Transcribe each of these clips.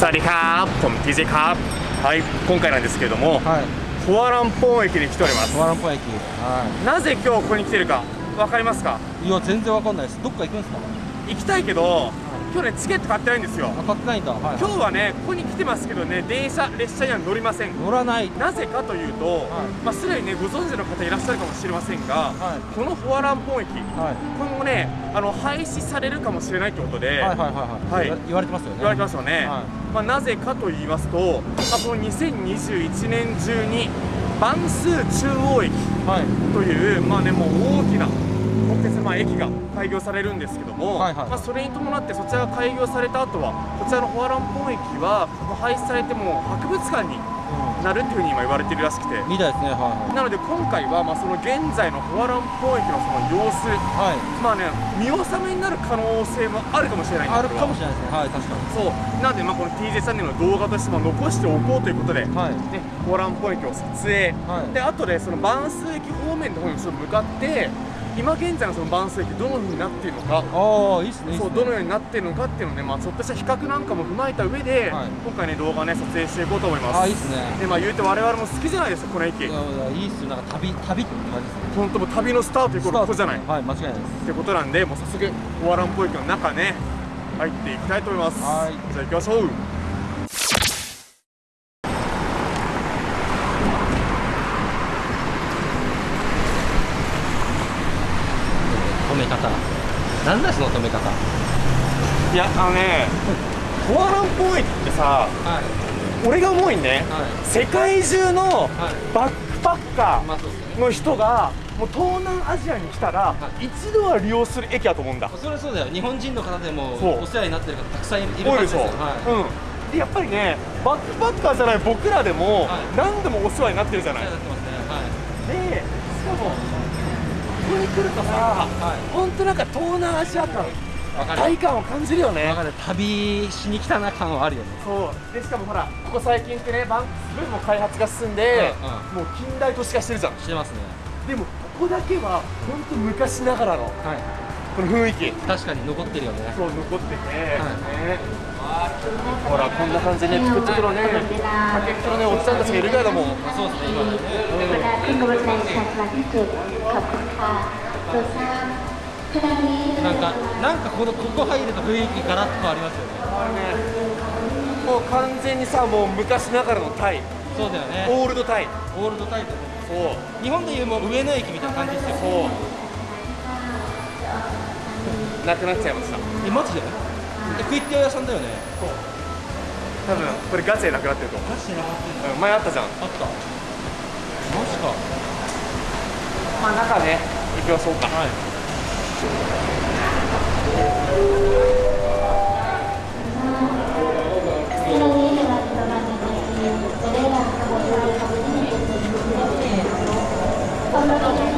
สวัสดีครับผม TJ ครับはい今回なんですけれどもはいフォアランポン駅に来ておりますワランポン駅はなぜ今日ここに来てるかわかりますかいいや全然わかんないですどっか行くんですか行きたいけど 今日ねチケット買ってないんですよ。あ買ってないんだ。はい今日はねここに来てますけどね電車列車には乗りません。乗らない。なぜかというと、はい。まあ、すでにねご存知の方いらっしゃるかもしれませんが、はい。このフォアランポン駅はい。今後ねあの廃止されるかもしれないということで、はいはいはいはい。はい。言われてますよね。言われてますよね、はまあ、なぜかと言いますと、まあ、この2021年中に万数中央駅はい。という、まあね、もう大きな国鉄まあ駅が開業されるんですけども、はいはいまあ、それに伴ってそちらが開業された後はこちらのフォアランポン駅は廃止されてもう博物館になるっていうふうに今言われてるらしくて。みたいですねはいなので今回はまあその現在のフォアランポン駅のその様子はい。まあね見納めになる可能性もあるかもしれないんあるかもしれないですね。はい確かに。そう。なんでまあこの TJ チャンネルの動画としても残しておこうということで、ね、はい。フォアランポン駅を撮影、はい。で後でその万数駅方面の方にちょっと向かって今現在のその万数駅どのようになっているのかああいいっすねそうどのようになっているのかっていうのをね、まあ、ちょっとした比較なんかも踏まえた上で、はい。今回ね動画ね撮影していこうと思います。あいいっすね。でまあ言うて我々も好きじゃないですかこの駅。いやいっすよ。なんか旅旅って感じですね本当もう旅のスタートということじゃない。はい間違いないです。ってことなんでもう早速フォアランポン駅の中ね入っていきたいと思います。はい。じゃあ行きましょう止め方なんだその止め方？いやあのねフォアランポン駅ってさはい。俺が思うにね。はい。世界中のはい。バックパッカーの人がもう東南アジアに来たらはい。一度は利用する駅だと思うんだ。それはそうだよ。日本人の方でもお世話になってる方たくさんいるは多いでしょ、ずですよはい。うん。でやっぱりねバックパッカーじゃない僕らでもはい。何度もお世話になってるじゃない、はい。でしかもここに来るとさはい。本当なんか東南アジア感体感を感じるよね。旅しに来たな感はあるよね。そう。でしかもほらここ最近ってねバンすごいもう開発が進んで、うもう近代都市化してるじゃん。してますね。でもここだけは本当昔ながらのはいこの雰囲気。確かに残ってるよね。そう残ってて、はい、ほらこんな感じでね作ってくるね竹っこのねおじさんたちがいるからもうそうですね今ね。なんかなんかこのここ入ると雰囲気ガラッとありますよね。ね。もう完全にさもう昔ながらのタイ。そうだよね。オールドタイ。オールドタイそう。日本でいうもう上野駅みたいな感じですよ。そう。なくなっちゃいました。えマジで？でクイッティ屋さんだよね。多分これガチでなくなってると思マジでなかったう、うん、前あったじゃん。あった。マジか。まあ中ね行きましょうか。はい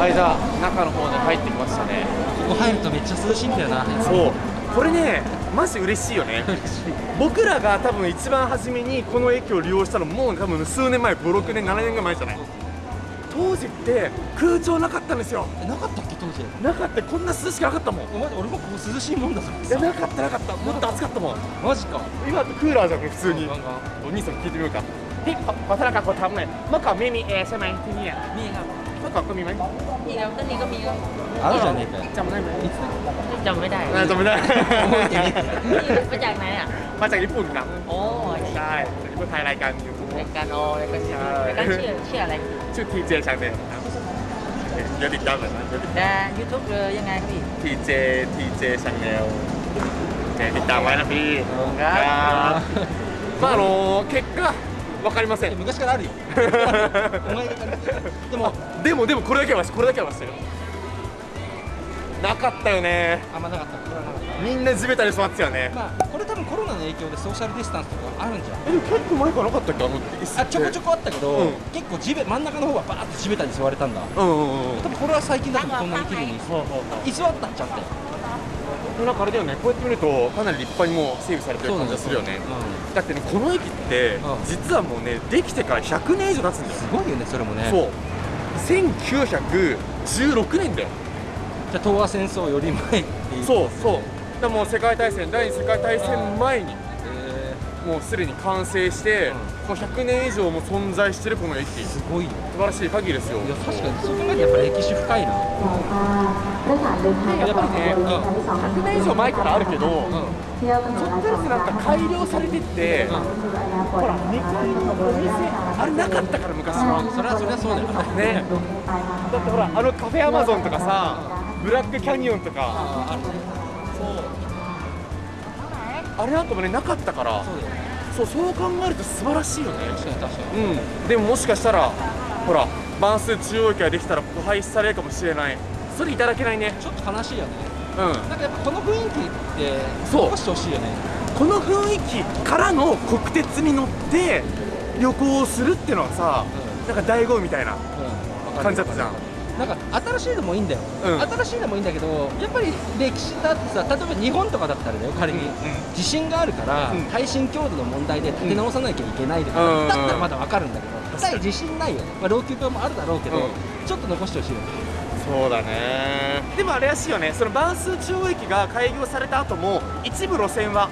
間中の方に入ってきましたね。ここ入るとめっちゃ涼しいんだよな。そう。これねマジ嬉しいよね。僕らが多分一番初めにこの駅を利用したのもう多分数年前56年7年ぐらい前じゃない？当時って空調なかったんですよ。なかったっけ当時？なかった。こんな涼しくなかったもん。お前俺もここ涼しいもんだぞ。いやなかったなかった。もっと暑かったもん。マジか。今だてクーラーじゃんこれ普通に。お兄さん聞いてみようか。でここちらがこうたぶんま、い มีแอร์ใช่ไหมที่นี่อะ มีครับ เมื่อก่อนก็มีไหม นี่ครับต้นนี้ก็มีครับ あるじゃねえかよ จำได้ไหม จำไม่ได้ น่าจำไม่ได้ นี่มาจากไหนอ่ะ มาจากญี่ปุ่นครับ โอ้ย ใช่จากญี่ปุ่นไทยรายการยูทูบ รายการโอรายการชื่อรายการชื่อชื่ออะไร ชื่อทีเจชาแนลครับเดี๋ยวติดตามหน่อยนะเดี๋ยวติด แต่ยูทูบเลยยังไงพี่ ทีเจทีเจชาแนลติดตามไว้นะพี่ ครับ ครับまああの結果 わかりません。昔からあるよ。お前がでもでもでもこれだけはこれだけはしたよ。なかったよね。あんまなかった。これはなかった。みんな地べたに座ってたよね。まあこれ多分コロナの影響でソーシャルディスタンスとかあるんじゃん。えでも結構前からなかったっけ？あのあちょこちょここあったけど、うん。結構地べ真ん中の方はバーッと地べたに座れたんだ。うんうんうん多分これは最近だとこんなに綺麗に。そうそうそう椅子はあったんちゃってなんかあれだよね。こうやって見るとかなり立派にもう整備されてる感じがするよね。だってねこの駅ってうん。実はもうねできてから100年以上経つんだよ。すごいよねそれもね。そう。1916年だよ。じゃあ東亜戦争より前っていうそうそう。だからもう世界大戦第二次世界大戦前に。えもうすでに完成して、もう100年以上も存在してるこの駅。すごい素晴らしい限りですよ。いや確かにそこまでやっぱり歴史深いな、やっぱりね、うん、100年以上前からあるけど、うん、ちょっとずつなんか改良されてって、うん、ほら2階のお店あれなかったから昔は、それはそれはそうだよねね。だってほらあのカフェアマゾンとかさブラックキャニオンとか。ああるね。そう。あれなんかもねなかったからそうそう考えると素晴らしいよね。確かに確かに。うん。でももしかしたらほら万数中央駅ができたらここ廃止されるかもしれない。それいただけないね。ちょっと悲しいよね。うん。なんかやっぱこの雰囲気ってそう。残してほしいよね。この雰囲気からの国鉄に乗って旅行をするっていうのはさ、なんか醍醐味みたいなうん。感じだったじゃんなんか新しいのもいいんだよ、うん。新しいのもいいんだけどやっぱり歴史だってさ例えば日本とかだったらだよ仮に、うんうん地震があるから、うん。耐震強度の問題で立て直さなきゃいけないとか、うん。だったらまだわかるんだけど、対地震ないよ、まあ、老朽化もあるだろうけど、うん。ちょっと残してほしいよ。ねそうだね。でもあれらしいよね。その万数中央駅が開業された後も一部路線は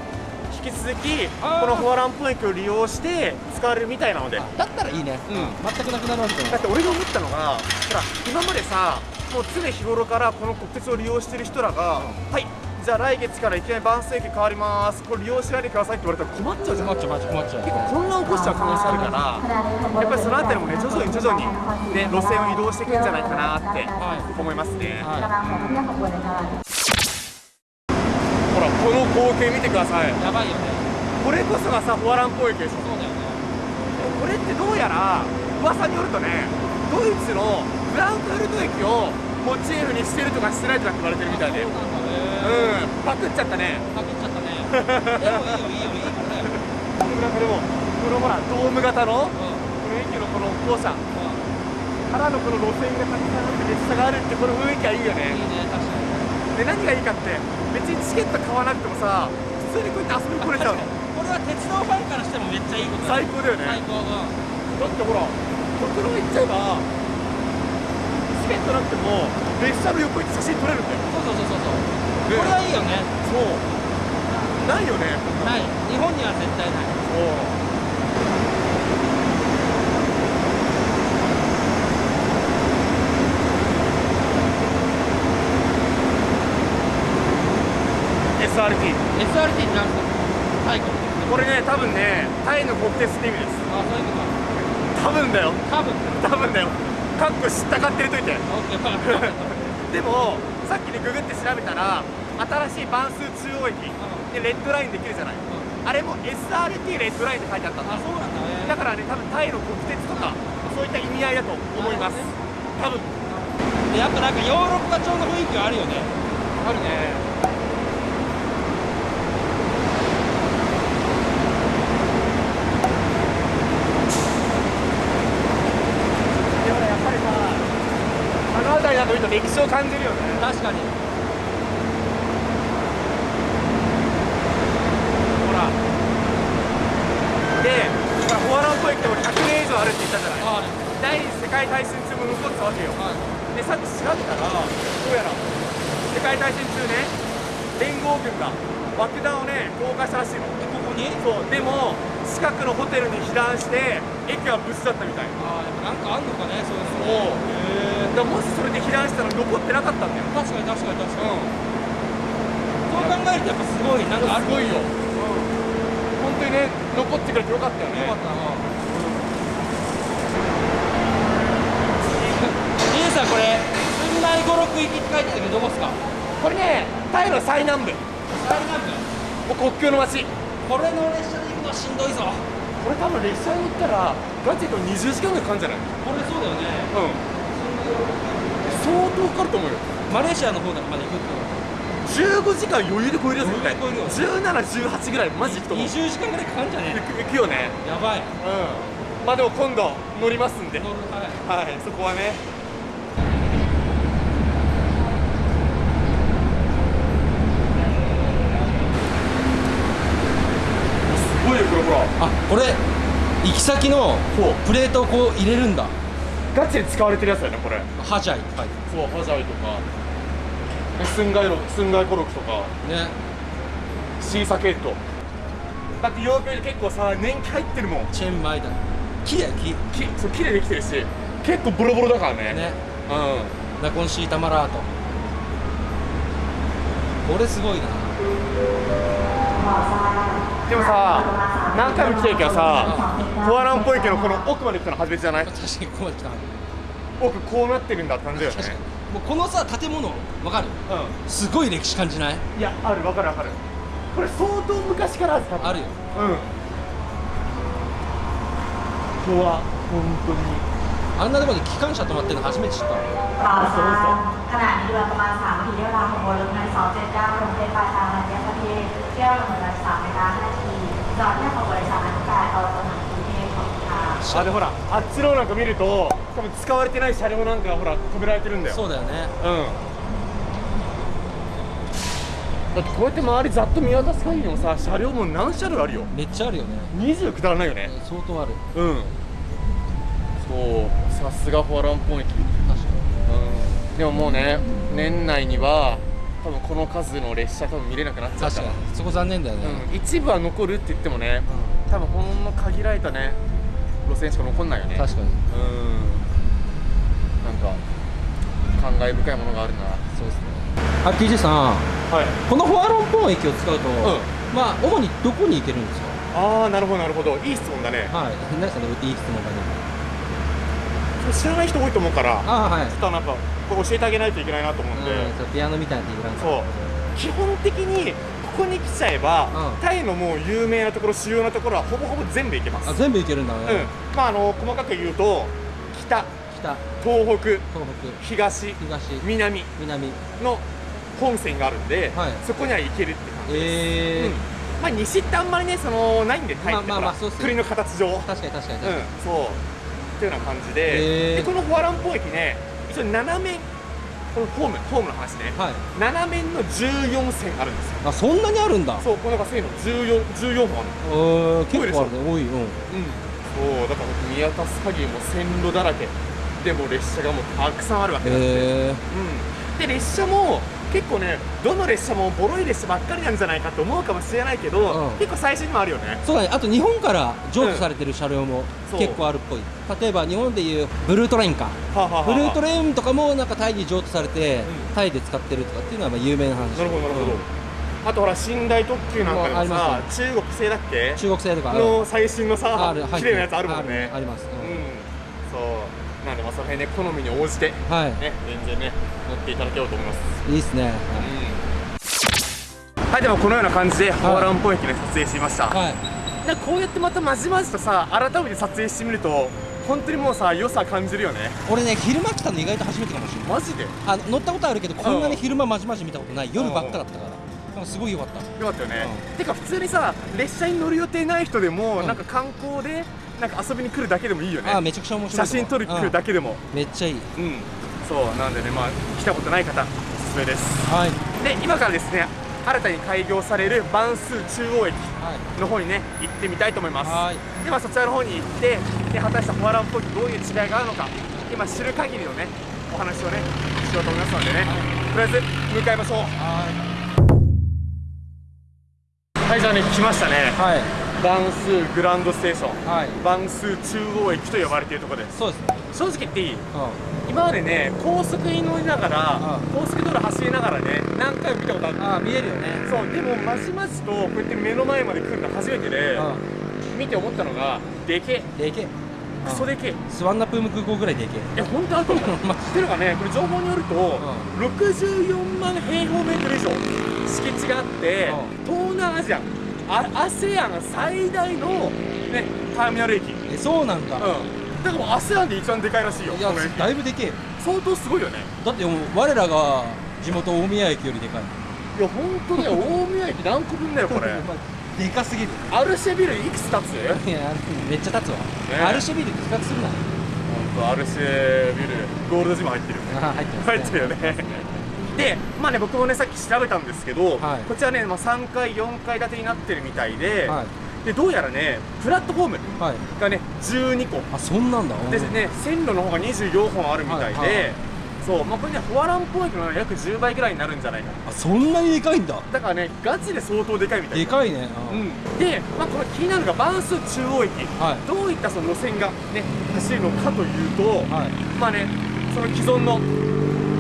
引き続きこのフォアランポ駅を利用して使われるみたいなので。あだったらいいね、うん。全くなくなるわけじゃない。だって俺が思ったのがほら今までさもう常日頃からこの国鉄を利用してる人らが、はいじゃあ来月からいきなり万数駅変わります。これ利用しないでくださいって言われたら困っちゃうじゃん。困っちゃう困っちゃう困っちゃう。結構混乱を起こしちゃう可能性あるからやっぱりそのあたりもね徐々に徐々にね路線を移動していくんじゃないかなって思いますね、はい。กำ この光景見てください。やばいよね。これこそがさフォアランポ駅でしょ。そうだよね。これってどうやら噂によるとねドイツのフランクフルト駅をモチーフにしてるとかしてないとかって言われてるみたいで。うんそうなんだね。パクっちゃったね。パクっちゃったね。でもいいよいいよいいからだよ。なんかでもこのほらドーム型のこうの駅のこの校舎んうん。からのこの路線がたくさんあって列車があるってこの雰囲気はいいよね。いいね確かに。で何がいいかって別にチケット買わなくてもさ普通にこうやって遊びに来れちゃうの。これは鉄道ファンからしてもめっちゃいいことだ最高だよね。最高うんだってほら極論言っちゃえばチケットなくても列車の横行って写真撮れるんだよ。そうそうそうそうそう。ね。これはいいよね。そう。ないよね。ない。日本には絶対ない。そう SRT になると最後。これね多分ねタイの国鉄って意味です。あそういうこ多分だよ。と多分。多分だよ。かっこ知ったかってるといて。でもさっきねググって調べたら新しい万数中央駅。でレッドラインできるじゃない。あれも SRT レッドラインって書いてあったんだ。あそうなんだね。だからね多分タイの国鉄とかそういった意味合いだと思います。多分。でやっぱなんかヨーロッパ調の雰囲気があるよね。あるねでもねやっぱりさあの辺りなんか見ると歴史を感じるよね。確かに。ほら。でほらフォアランポ駅でも100年以上あるって言ったじゃない。あ第二次世界大戦中も残ってたわけよ。はい。でさっき調べたらどうやら世界大戦中ね連合軍が爆弾をね投下したらしいの。えここに？そう。でも近くのホテルに避難して駅は無事だったみたいあーやっぱなんかあんのかねそういうのそうへだもしそれで避難したら残ってなかったんだよ。確かに確かに確かに。うそう考えるとやっぱすごいなんかあるすごいよ、うん、本当にね残ってくれてよかったよね。よかったな。リエさんこれ寸内五六行きって書いてあるけどどこっすか？これねタイの最南部。最南部。もう国境の街。これの列車で行くのはしんどいぞ。これ多分列車に乗ったらガチで言うと20時間ぐらいかかるんじゃない？これそうだよね。うん相当かかると思うよ。マレーシアの方まで行くって15時間余裕で超えるよ絶対余裕で超え1718ぐらいマジ行くと思う。20時間ぐらいかかるんじゃね？行く行くよね。やばい。うん。まあでも今度乗りますんで。乗るはい。はいそこはね。すごいよこれほら。あこれ行き先のプレートをこう入れるんだガチで使われてるやつだよねこれ。ハジャイって書いてそうハジャイとか。スンガイロスンガイコロクとか。ね。シーサケット。だってヨーロッパ結構さ年季入ってるもん。チェーンマイだ。木だよ木。きそう綺麗できてるし結構ボロボロだからね。ね。うナコンシータマラート。これすごいな。でもさ何回も来てるけどさコアランポイ家のこの奥まで来たの初めてじゃない確かにここまで来たな奥こうなってるんだって感じだよね確かにもうこのさ建物わかるうすごい歴史感じないんいやあるわかるわかるこれ相当昔からある多分あるようんここは本当にあんなとこに機関車止まってるの初めて知ったわข่าวสารขณะนี้เรือประมาณ3นาทีเวลาของบนรถไฟ279ลงเป็นปลายทางระยะประเทศเที่ยวลงเวลา3นาที5นาทีจอดที่ของบริษัทนักการ あでほらあっちのなんか見ると多分使われてない車両なんかがほら止められてるんだよ。そうだよね。うん。だってこうやって周りざっと見渡す限りもさ車両も何車両あるよ。めっちゃあるよね。20くだらないよね。相当ある。うん。そうさすがフォアランポン駅。確かうん。でももうね年内には多分この数の列車多分見れなくなっにちゃうから。確かにそこ残念だよね、うん、一部は残るって言ってもね多分ほんの限られたね路線しか残んないよね。確かに。うん。なんか感慨深いものがあるな。そうですね。あ TJ さん。はい。このフォアロンポン駅を使うと、ん。まあ主にどこに行けるんですか？ああなるほどなるほど。いい質問だね。はい。何ですかねいい質問がね？知らない人多いと思うからああはい。ちょっとなんかこれ教えてあげないといけないなと思うんで、うんそうピアノみたいなそう。基本的にここに来ちゃえば、うん。タイのもう有名なところ主要なところはほぼほぼ全部行けます。あ全部行けるんだね、うん。まああの細かく言うと北。北。東北。東東北。東。南。南。の本線があるんで、はい。そこには行けるって感じです、えー。うん。まあ西ってあんまりねそのないんでタイってまあまあまあ国の形上。うん確かに確かに確かに、そう。っていうような感じで,、へー。でこのフォアランポ駅ね一応7面このホームホームの話ね、はい。7面の14線あるんですよ。あそんなにあるんだ。そうこの中線の 14, 14本あるえー、結構あるね。多いうん。うん。そうだから僕見渡す限りもう線路だらけ。でも列車がもうたくさんあるわけなんで、えうん、で列車も結構ねどの列車もボロい列車ばっかりなんじゃないかと思うかもしれないけど、うん。結構最新にもあるよね。ー、そうだね。あと日本から譲渡されてる車両もそう。結構あるっぽい、例えば日本でいうブルートレインか。はあはあはあブルートレインとかもなんかタイに譲渡されて、うん。タイで使ってるとかっていうのはまあ有名な話。なるほどなるほど、あとほら寝台特急なんかでもありさま中国製だっけ？中国製とかの最新のあさる綺麗なやつあるもんね。あります、うんうんそうなんあその辺ね好みに応じてはい。ね全然ね乗っていただけようと思います。いいっすね、はいでもこのような感じでホアランポ駅で撮影してみました、はい、なんかこうやってまたまじまじとさ改めて撮影してみると本当にもうさ良さ感じるよね。俺ね昼間来たの意外と初めてかもしれない。マジで？よあの乗ったことあるけどこんなに昼間まじまじ見たことない。夜うん。ばっかだったから。すごい良かった。かったよね、てか普通にさ列車に乗る予定ない人でも、うん。なんか観光でなんか遊びに来るだけでもいいよね。あめちゃくちゃ面白い写真撮るだけでも。うん。めっちゃいい。うん。そうなんでねまあ来たことない方おすすめです。はい。で今からですね新たに開業されるバンス中央駅はい。の方にね行ってみたいと思います。はい。ではそちらの方に行ってで果たしてホアランポイントどういう違いがあるのか今知る限りのねお話をねしようと思いますのでね、とりあえず向かいましょう。はい。じゃあね来ましたね。はいバンスグランドステーション。はい。バンス中央駅と呼ばれているところで。すそうですね。正直言っていい？うん。今までね高速に乗りながらうん。高速道路走りながらね何回も見たことある。あ見えるよね。そうでもまじまじとこうやって目の前まで来るの初めてでう見て思ったのがでけでけえ。クソでけえ。スワンナプーム空港ぐらいでけえ。本当？あると思うまっていうのがね？これ情報によると、64万平方メートル以上敷地があって、東南アジア。あ ASEAN 最大の、ね、ターミナル駅、うん、えそうなんだ。だからもう ASEAN で一番でかいらしいよいやだいぶでけえよ。相当すごいよね。だってもう我らが地元大宮駅よりでかいいや本当だよ 大宮駅何個分だよこれ。でかすぎる。アルシェビルいくつ立つ？いやめっちゃ立つわ、ね。アルシェビルって比較するな。本当アルシェビルゴールドジム入ってるあ入ってます、入ってるよねでまあね僕もねさっき調べたんですけど、はい。こちらね、まあ、3階4階建てになってるみたいで,、はい。でどうやらねプラットフォームはい。がね12個。あそんなんだ。でね線路の方が24本あるみたいで、はいはい。そうまあこれねフォアランポ駅の約10倍ぐらいになるんじゃないかな。あそんなにでかいんだ。だからねガチで相当でかいみたい。でかいね。うん、で、まあ、この気になるのがバンス中央駅、はい。どういったその路線が、ね、走るのかというと、はい。まあね、その既存の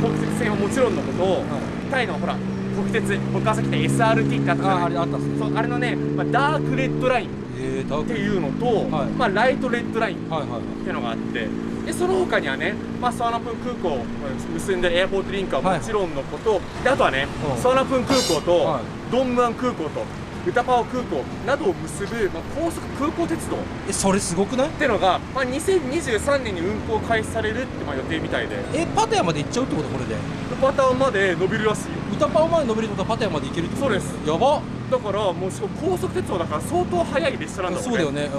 国鉄線はもちろんのこと、はい。タイのほら国鉄僕がさっ SRT ってあったじゃああないれあったっすね。そうあれのね、まあ、ダークレッドラインっていうのと、はい。まあ、ライトレッドラインはいはいはい。っていうのがあってでその他にはね、まあ、ソアナプン空港を結んでるエアポートリンクはもちろんのこと、であとはね、うん。ソアナプン空港と、はい。ドンムアン空港とウタパオ空港などを結ぶ、まあ、高速空港鉄道。っえそれすごくない？てのが、まあ、2023年に運行開始されるってまあ予定みたいで。えパタヤまで行っちゃうってこと？これで。パターンまで伸びるらしいよ。歌パオまで伸びるってことはパタヤまで行けるってこと？そうです。やば。だからもうしかも高速鉄道だから相当速い列車なんだろそうだよね。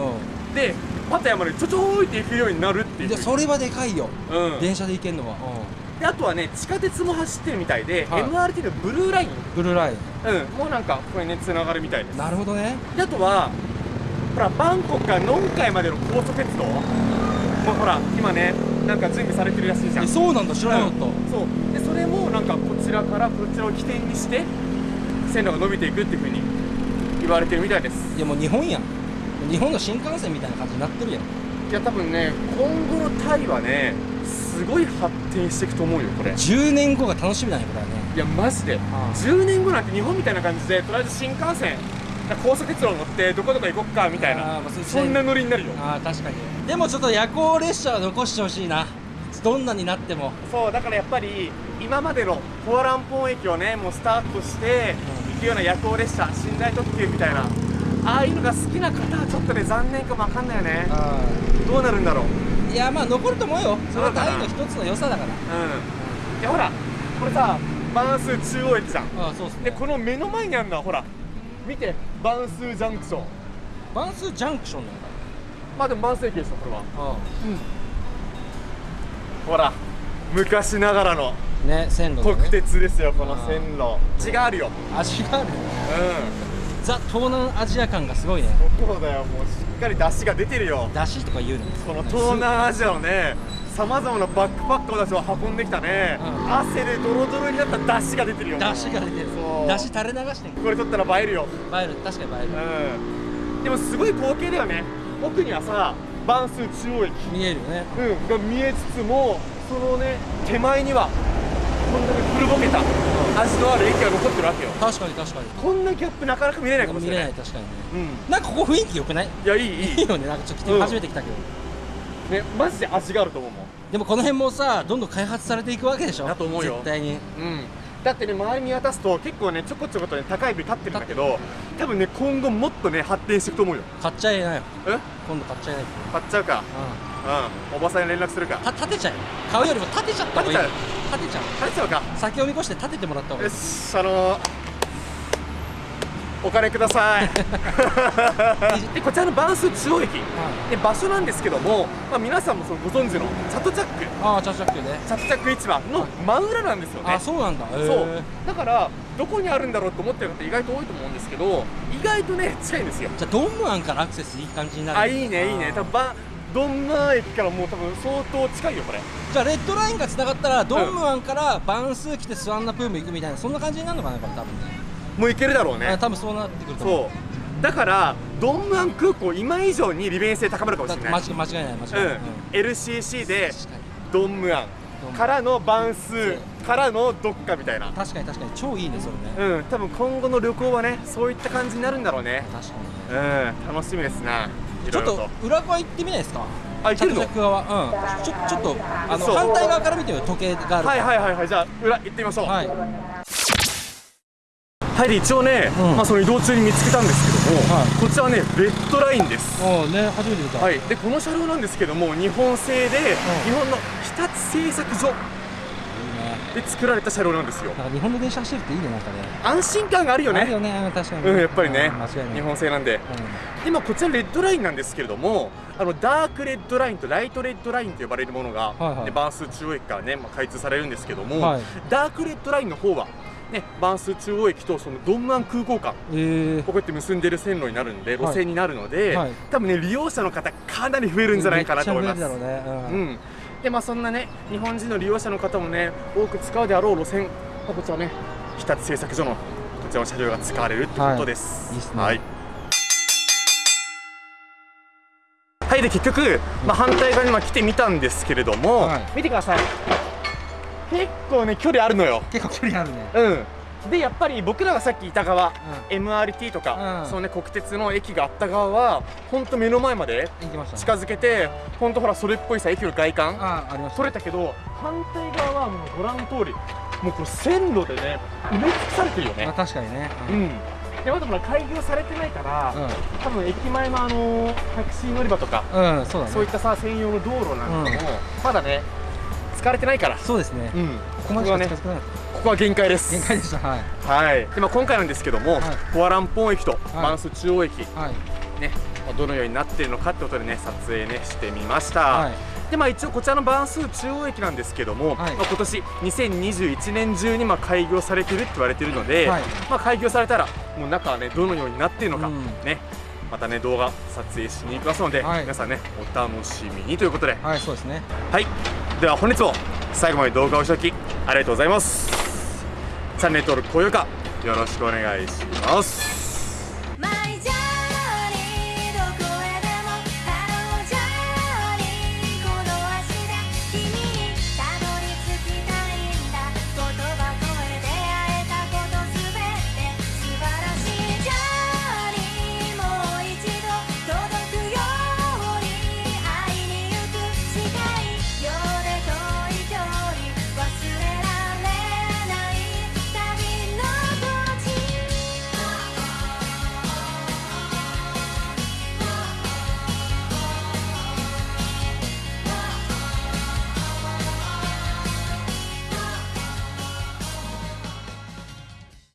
でパタヤまでちょちょーいって行くようになるってういう。それはでかいよ。うん。電車で行けんのはであとはね地下鉄も走ってるみたいで、はい。MRT のブルーライン。ブルーライン。うん、もうなんかこれねつながるみたいです。なるほどね。であとはほらバンコクからノンカイまでの高速鉄道。もうほら今ねなんか準備されてるらしいじゃん。えそうなんだ。知らなかった、うんそう。でそれもなんかこちらからこちらを起点にして線路が伸びていくっていうふうに言われてるみたいです。いやもう日本やん。日本の新幹線みたいな感じになってるやん。いや多分ね今後のタイはねすごい発展していくと思うよこれ。い10年後が楽しみだねこれはね。やマジで。ああ。10年後なんて日本みたいな感じでとりあえず新幹線高速鉄道乗ってどこどこ行こっかみたいあな。あまあそんなノリになるよ。ああ確かに。でもちょっと夜行列車は残してほしいな。どんなになっても。そうだからやっぱり今までのフォアランポン駅をねもうスタートして行くような夜行列車寝台特急みたいなああいうのが好きな方はちょっとね残念かもわかんないよね。どうなるんだろういやまあ残ると思うよ。それはタイの一つの良さだから。うん。いやほらこれさバンス中央駅じゃん。ああそうっすね。でこの目の前にあるのはほら見てバンスジャンクション。バンスジャンクションなんだまあでもバンス駅でしょこれは。あほら昔ながらの。あね線路ね。鉄ですよこの線路。味があるよ。味があるうザ東南アジア感がすごいね。んそうだよもうかり出汁が出てるよ。だしとか言うの？この東南アジアのねさまざまなバックパックを私は運んできたね、うん。汗でドロドロになった出汁が出てるよ。だしが出てる。そう。だし垂れ流してんこれ取ったら映えるよ。映える。確かに映える。うん。でもすごい光景だよね。奥にはさバンス中央駅、見えるよね。うん、が見えつつもそのね手前にはこんだけ古ぼけた味のある駅が残ってるわけよ。確かに確かに。こんなギャップなかなか見れないかもし見れない。れない確かにね。うん。なんかここ雰囲気良くない？いやいいいい。いいよね。なんかちょっと初めて来たけど。ねマジで味があると思うもん。でもこの辺もさどんどん開発されていくわけでしょ？だと思うよ。絶対に。うんだってね周り見渡すと結構ねちょこちょことね高いビル立ってるんだけど多分ね今後もっとね発展していくと思うよ。買っちゃいなよ。え？今度買っちゃいなよ。買っちゃうか。ううん。おばさんに連絡するか。んた立てちゃえ。買うよりも立てちゃった方がいい。立立てちゃう。買っちゃうか。先を見越して立ててもらった方がいよいしあのーお金ください。でこちらのバンス中央駅。で場所なんですけども、まあ、皆さんもそのご存知のチャトチャック。ああチャチャッキュね。チャトチャック市場の真裏なんですよね。あそうなんだ。そう。だからどこにあるんだろうと思ってる方意外と多いと思うんですけど意外とね近いんですよ。じゃあドンムアンからアクセスいい感じになる。あいいねいいね。多分ばドンマー駅からもう多分相当近いよこれ。じゃあレッドラインがつながったらドンムアンからバンスー来てスワンナプーム行くみたいなそんな感じになるのかなこれ多分ねもう行けるだろうあね多分そうなってくると思う。そう。だからドンムアン空港今以上に利便性高まるかもしれない。て間違いない間違いない、うん、LCC でドンムアン。からのバンスからのどっかみたいな。確かに確かに。超いいねそれね。うん。多分今後の旅行はねそういった感じになるんだろうね。確かにね。うん。楽しみですないちょっと裏側行ってみないですか？あ行けるの？着々側。うん。ちょちょっとあの反対側から見てみよう時計があるはいはいはいはい。じゃあ裏行ってみましょう。はいはいで一応ね、うん。まあ、その移動中に見つけたんですけども、はい。こちらはねレッドラインです。おね初めて見た。はい。でこの車両なんですけども日本製で、日本の日立製作所で作られた車両なんですよ。日本の電車走るっていいねなんかね。安心感があるよね。あるよね。うん確かに。うんやっぱりね。日本製なんで。でまあこちらレッドラインなんですけれどもあのダークレッドラインとライトレッドラインと呼ばれるものが、はいはい。ねバンスー中央駅からね、まあ、開通されるんですけども、はい。ダークレッドラインの方はねバンスー中央駅とそのドンムアン空港間うんええこうやって結んでる線路になるんではい。路線になるので、はい。多分ね利用者の方かなり増えるんじゃないかなと思います。めっちゃ増えるだろうね。うん、でまあそんなね日本人の利用者の方もね多く使うであろう路線、まあ、こちらね日立製作所のこちらの車両が使われるってことです、はい。いいっすね。はい。はい。で結局、まあ、反対側にまあ来てみたんですけれども、はい。見てください結構ね距離あるのよ。結構距離あるね。うん。でやっぱり僕らがさっきいた側、MRT とか、うん。そのね国鉄の駅があった側は本当目の前まで近づけて本当ほらそれっぽいさ駅の外観ありました取れたけど反対側はもうご覧の通りもうこの線路でね埋め尽くされてるよまあね確かにね。うん。でまだほら開業されてないから、う多分駅前のあのタクシー乗り場とか、んうんそうだね。そういったさ専用の道路なんかも、うん。まだね使われてないから。そうですね。うん。ここまでしか近づかなかっここは限界でたす。限界でした。はい。はい。で、まあ、今回なんですけども、はい。コアランポン駅とい。マンス中央駅、はい。ねまあどのようになっているのかってことでね撮影ねしてみました、はい。でまあ一応こちらのバンス中央駅なんですけども、はい。まあ、今年2021年中にまあ開業されてるって言われてるので、はい。まあ開業されたらもう中はねどのようになっているのか、うん。ねまたね動画撮影しに行きますので、はい。皆さんねお楽しみにということで。はいそうですね。はい。では本日も最後まで動画をおしていただきありがとうございます。チャンネル登録高評価よろしくお願いします